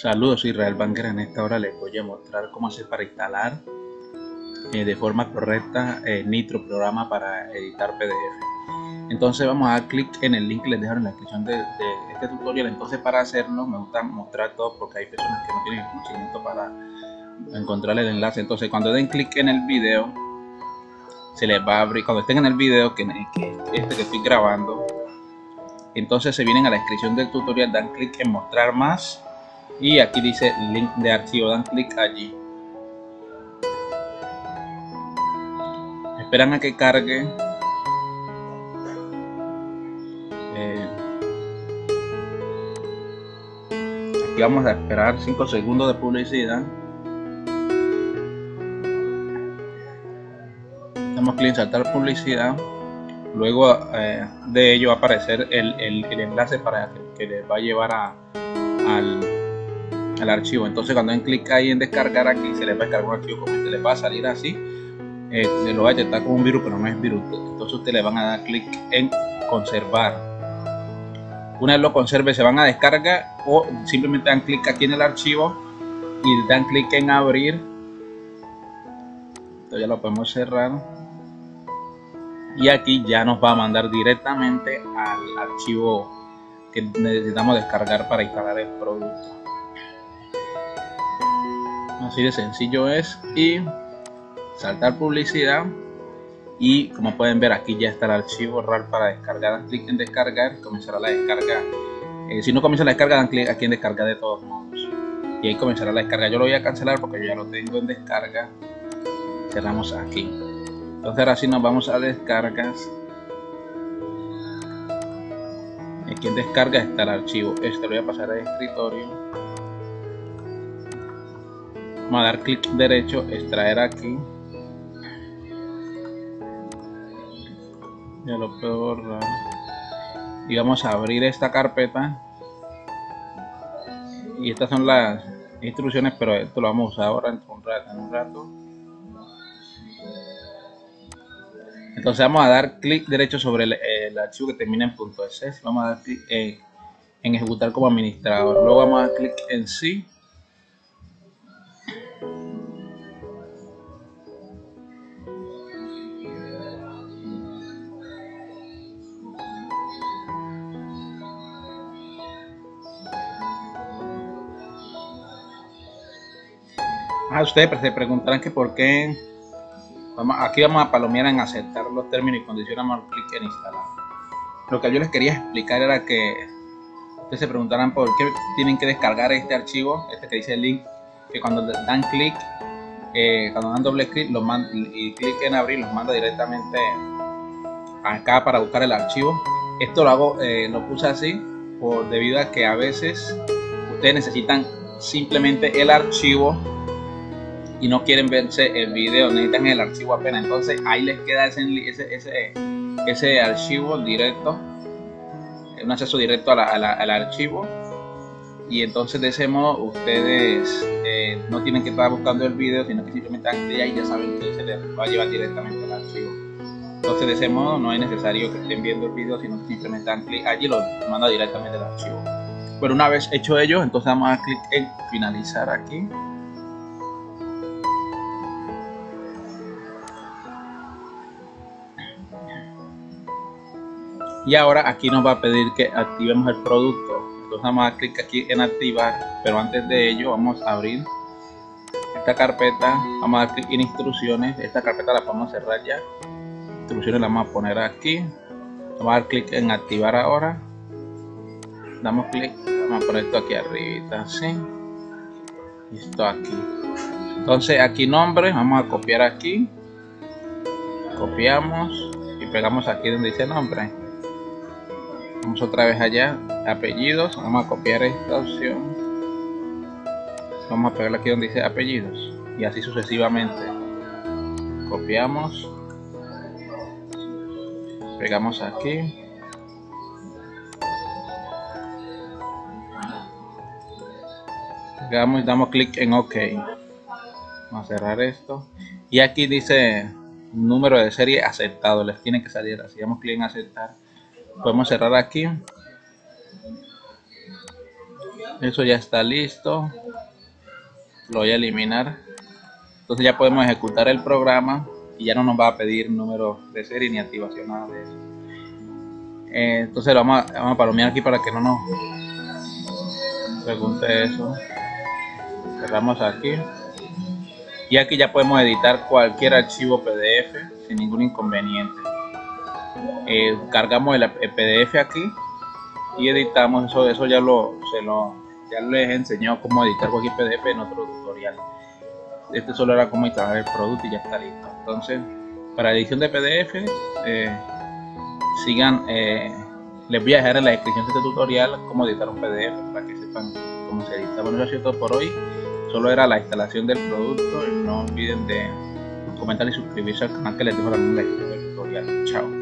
Saludos, Israel Banker. En esta hora les voy a mostrar cómo hacer para instalar eh, de forma correcta el eh, Nitro programa para editar PDF. Entonces vamos a dar clic en el link que les dejo en la descripción de, este tutorial. Entonces para hacerlo me gusta mostrar todo porque hay personas que no tienen conocimiento para encontrar el enlace. Entonces cuando den clic en el video se les va a abrir, cuando estén en el video que, que este que estoy grabando, entonces se vienen a la descripción del tutorial, dan clic en mostrar más y aquí dice link de archivo dan clic allí. Esperan a que cargue. Eh, aquí vamos a esperar 5 segundos de publicidad. Damos clic en saltar publicidad. Luego eh, de ello va a aparecer el, enlace para que, les va a llevar a, al el archivo. Entonces cuando den clic ahí en descargar aquí, se les va a descargar un archivo como este, les va a salir así. Eh, se lo va a detectar como un virus, pero no es virus. Entonces ustedes le van a dar clic en conservar. Una vez lo conserve, se van a descargar o simplemente dan clic aquí en el archivo y dan clic en abrir. Entonces ya lo podemos cerrar. Y aquí ya nos va a mandar directamente al archivo que necesitamos descargar para instalar el producto así de sencillo es. Y saltar publicidad. Y como pueden ver aquí ya está el archivo RAR para descargar. Dan clic en descargar comenzará la descarga. Eh, si no comienza la descarga dan clic aquí en descargar de todos modos. Y ahí comenzará la descarga. Yo lo voy a cancelar porque yo ya lo tengo en descarga. Cerramos aquí. Entonces ahora sí nos vamos a descargas. Aquí en descarga está el archivo. Este lo voy a pasar al escritorio vamos a dar clic derecho extraer aquí. Ya lo puedo borrar. Y vamos a abrir esta carpeta. Y estas son las instrucciones pero esto lo vamos a usar ahora en un rato, en un rato. entonces vamos a dar clic derecho sobre el, archivo que termina en .es vamos a dar clic en, en ejecutar como administrador. Luego vamos a dar clic en sí Ah, ustedes se preguntarán que por qué. aquí vamos a palomear en aceptar los términos y condiciones, vamos a clic en instalar. Lo que yo les quería explicar era que ustedes se preguntarán por qué tienen que descargar este archivo, este que dice el link, que cuando dan clic, eh, cuando dan doble clic y clic en abrir, los manda directamente acá para buscar el archivo. Esto lo hago, eh, lo puse así, por debido a que a veces ustedes necesitan simplemente el archivo y no quieren verse el video, necesitan el archivo apenas. Entonces ahí les queda ese, ese, ese, archivo directo, un acceso directo al archivo. Y entonces de ese modo ustedes eh, no tienen que estar buscando el video, sino que simplemente dan ahí y ya saben que se les va a llevar directamente al archivo. Entonces de ese modo no es necesario que estén viendo el video, sino que simplemente dan clic allí y lo manda directamente al archivo. Pero una vez hecho ello, entonces vamos a clic en finalizar aquí. Y ahora aquí nos va a pedir que activemos el producto. Entonces vamos a dar clic aquí en activar pero antes de ello vamos a abrir esta carpeta. Vamos a dar clic en instrucciones. Esta carpeta la podemos cerrar ya. Instrucciones la vamos a poner aquí. Vamos a dar clic en activar ahora. Damos clic. Vamos a poner esto aquí arriba así y esto aquí. Entonces aquí nombre vamos a copiar aquí. Copiamos y pegamos aquí donde dice nombre vamos otra vez allá apellidos vamos a copiar esta opción. Vamos a pegarle aquí donde dice apellidos y así sucesivamente. Copiamos pegamos aquí. Pegamos y damos clic en ok. Vamos a cerrar esto. Y aquí dice número de serie aceptado les tiene que salir así. Damos clic en aceptar podemos cerrar aquí. Eso ya está listo. Lo voy a eliminar. Entonces ya podemos ejecutar el programa y ya no nos va a pedir número de serie ni activación nada de eso. Eh, entonces lo vamos a, vamos a palomear aquí para que no nos pregunte eso. Cerramos aquí. Y aquí ya podemos editar cualquier archivo pdf sin ningún inconveniente eh, cargamos el, pdf aquí y editamos eso eso ya lo se lo ya les enseñado cómo editar cualquier pdf en otro tutorial. Este solo era cómo instalar el producto y ya está listo. Entonces para edición de pdf eh, sigan eh, les voy a dejar en la descripción de este tutorial cómo editar un pdf para que sepan cómo se edita. Bueno eso es todo por hoy. Solo era la instalación del producto no olviden de comentar y suscribirse al canal que les dejo la descripción del tutorial. Chao